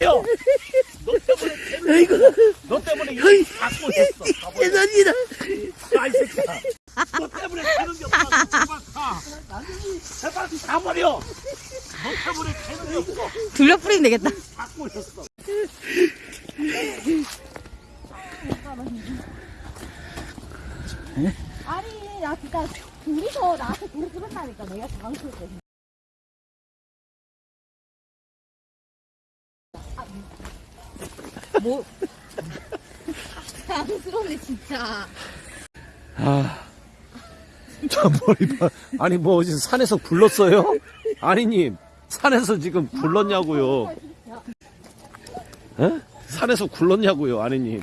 너 때문에 아이고, 너 때문에 이거 다 꼴했어. 죄송합니다. 야이 새끼야. 너 때문에 되는 게 없다. 제발 가. 제발 가버려. 너 때문에 되는 게 없어. 둘러 뿌리면 되겠다. 다 꼴했어. 아니, 나 진짜 둘이서 나한테 둘이 부른다니까 내가 당황스럽게. 뭐? 당황스럽네, 진짜. 아, 저 머리 봐. 아니 뭐 어디 산에서 굴렀어요? 아니님 산에서 지금 굴렀냐고요? 에? 산에서 굴렀냐고요, 아니님?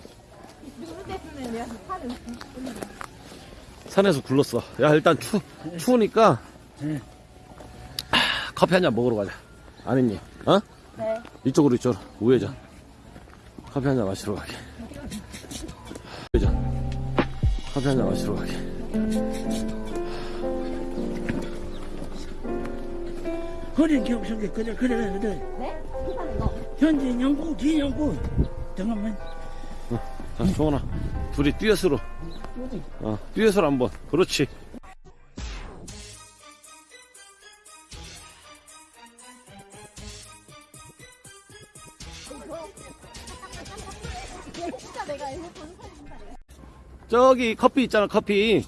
산에서 굴렀어. 야 일단 추 추우니까 아, 커피 한 잔 먹으러 가자. 아니님, 어? 네. 이쪽으로 이쪽으로 우회전. 커피 한잔 마시러 가게. 커피 한잔 마시러 가게. 허리 경성게 그래, 그래, 그래. 네? 현재 영구, 뒤 영구. 잠깐만. 자, 조원아, 둘이 듀엣으로. 어, 듀엣으로 한번. 그렇지. 저기 커피 있잖아, 커피.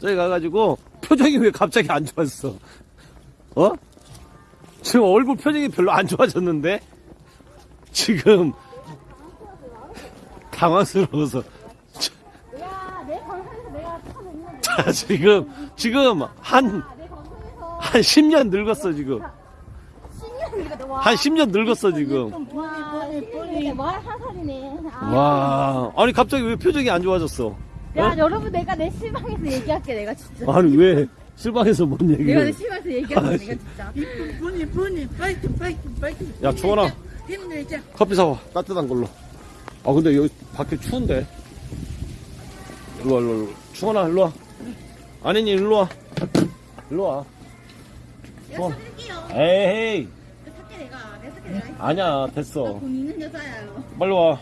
저기 가가지고, 표정이 왜 갑자기 안 좋았어? 어? 지금 얼굴 표정이 별로 안 좋아졌는데? 지금, 당황스러워서. 자, 지금, 지금, 한, 아, 내 방송에서 한 10년 늙었어, 지금. 10년 와. 한 10년 늙었어, 지금. 와, 10년인데 말한 살이네. 아. 와, 아니, 갑자기 왜 표정이 안 좋아졌어? 야, 어? 여러분 내가 내 실망해서 얘기할게 내가 진짜. 아니, 왜, 실방에서 뭔 내가 내 얘기를. 실망해서 얘기할게 아, 내가 진짜. 이쁜 분이, 분이, 파이트, 파이트, 파이트. 야, 주원아. 힘내자. 커피 사와 따뜻한 걸로 아 근데 여기 밖에 추운데 일로 와 일로와 일로와. 충원아 일로 와 아니니 일로 와 일로 와 내가 사줄게요. 에이 살게 내가. 내가 살게 내가. 아니야 됐어. 돈 있는 여자야요. 빨리 와.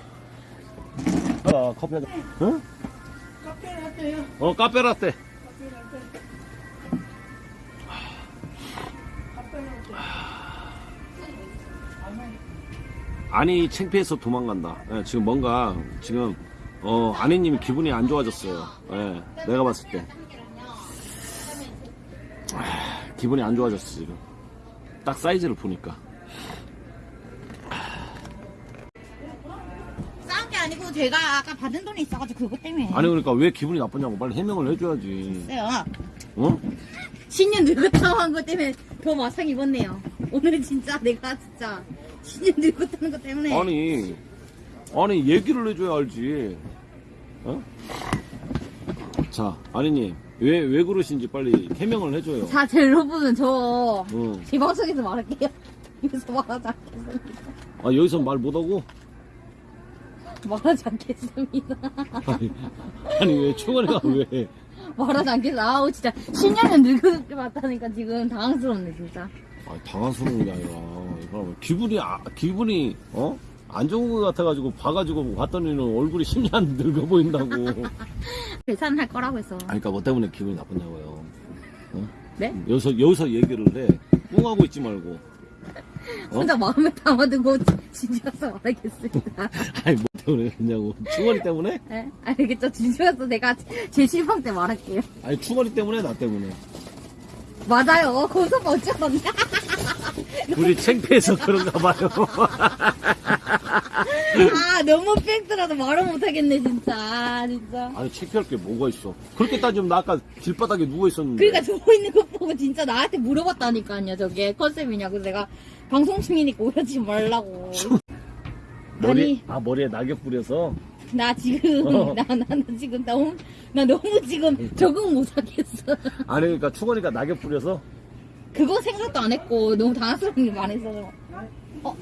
아, 커피 한잔. 응? 카페 라떼요. 어 카페 라떼. 아니 창피해서 도망간다. 예, 지금 뭔가 지금 어 아내님이 기분이 안 좋아졌어요. 예, 내가 봤을 때. 아, 기분이 안 좋아졌어 지금. 딱 사이즈를 보니까 제가 아까 받은 돈이 있어가지고 그것 때문에. 아니 그러니까 왜 기분이 나쁘냐고 빨리 해명을 해줘야지 있어요. 어? 10년 늙었다고 한 것 때문에 더 마상 입었네요. 오늘은 진짜 내가 진짜 10년 늙었다는 것 때문에. 아니 아니 얘기를 해줘야 알지 어? 자 아니님 왜 왜 그러신지 빨리 해명을 해줘요 자, 제 여러분, 저, 응. 제 방송에서 말할게요. 여기서 말하지 않겠습니다. 아 여기서 말 못하고 말하지 않겠습니다. 아니, 아니 왜 충원이가 왜 말하지 않겠습니다. 아우, 진짜, 10년은 늙었게 봤다니까 지금 당황스럽네, 진짜. 아, 당황스러운 게 아니라 기분이 아, 기분이 어? 안 좋은 것 같아가지고 봐가지고 봤더니는 얼굴이 10년 늙어 보인다고 아니 계산할 거라고 했어. 그러니까 뭐 때문에 기분이 나쁘냐고요 네? 여기서 여기서 얘기를 해 꿍하고 있지 말고 어? 혼자 마음에 담아두고 진지해서 말하겠습니다. 아니 뭐 때문에 그러냐고 충원이 때문에? 네? 알겠죠? 진지해서 내가 제 실망 때 말할게요. 아니 충원이 때문에 나 때문에 맞아요. 거기서 어쩌었냐 우리 창피해서 그런가 봐요 아, 너무 팩트라도 말을 못하겠네, 진짜. 아, 진짜. 아니 창피할 게 뭐가 있어 그렇게 따지면 나 아까 길바닥에 누워있었는데 그러니까 저거 있는 거 보고 진짜 나한테 물어봤다니까요, 저게 컨셉이냐. 그래서 내가 방송 중이니까 오려지 말라고. 머리, 아니. 아 머리에 낙엽 뿌려서 나 지금, 어. 나, 나, 나 지금 너무, 나 너무 지금 적응 못하겠어. 아니 그러니까 충원이가 낙엽 뿌려서 그거 생각도 안 했고, 너무 당황스러운 게 많아서. 어,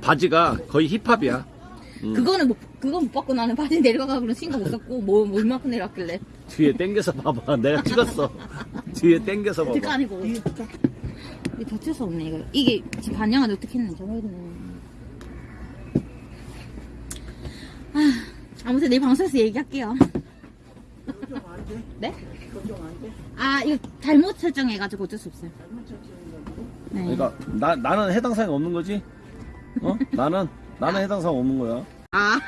바지가 거의 힙합이야 그거는 못, 그건 못 받고 나는 바지 내려가고 신고 못 썼고, 뭐, 뭐 얼마큼 내려왔길래. 뒤에 땡겨서 봐봐 내가 찍었어 뒤에 땡겨서 그거 봐봐 아니고. 이거 덮칠 수 없네, 이거. 이게 어떻게 했네, 저거는. 아, 아무튼 내일 방송에서 얘기할게요. 네? 아, 이거 잘못 설정해가지고 어쩔 수 없어요. 네. 그러니까 나 나는 해당 사항이 없는 거지. 어? 나는 나는 해당 사항 없는 거야. 아,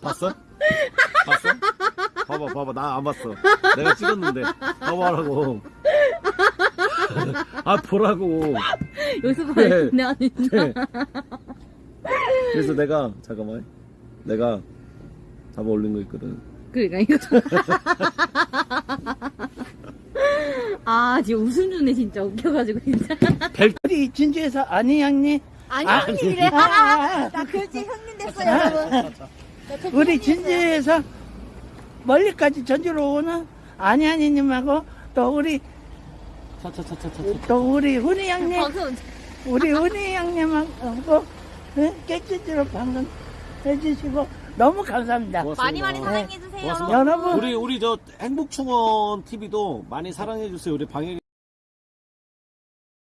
봤어? 봤어? 봐봐, 봐봐. 나 안 봤어. 내가 찍었는데. 봐봐라고. 아, 보라고. 여기서 네. 봐야 진짜. 네. 그래서 내가, 잠깐만. 내가 잡아 올린 거 있거든. 그러니까 이거 좀. 아, 지금 웃음 주네, 진짜. 웃겨가지고, 진짜. 우리 진주에서 아니 형님 아니, 아, 형님이래. 아, 아, 아. 나 결제 형님 됐어요, 여러분. 우리 진주에서 멀리까지 전주로 오는 아니 아니님하고 또 우리. 또 우리 훈이 형님 우리 훈이 형님하고 네? 깨끗이로 방송 해주시고 너무 감사합니다. 많이 많이 고맙습니다. 사랑해 주세요. 고맙습니다. 여러분 우리, 우리 저 행복충원 TV도 많이 사랑해 주세요. 우리 방역